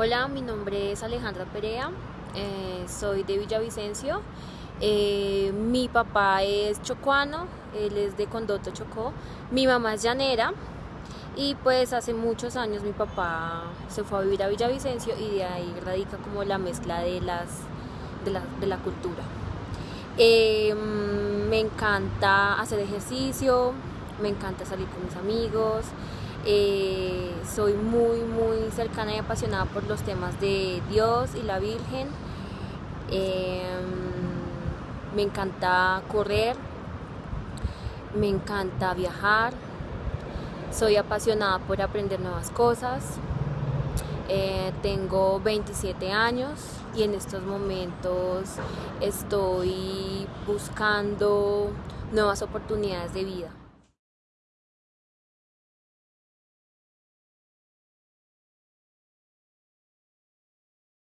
Hola, mi nombre es Alejandra Perea, eh, soy de Villavicencio. Eh, mi papá es chocuano, él es de Condoto Chocó. Mi mamá es llanera y pues hace muchos años mi papá se fue a vivir a Villavicencio y de ahí radica como la mezcla de, las, de, la, cultura. Eh, me encanta hacer ejercicio, me encanta salir con mis amigos. Eh, soy muy, muy cercana y apasionada por los temas de Dios y la Virgen. Em, me encanta correr, me encanta viajar, soy apasionada por aprender nuevas cosas. Eh, tengo 27 años y en estos momentos estoy buscando nuevas oportunidades de vida.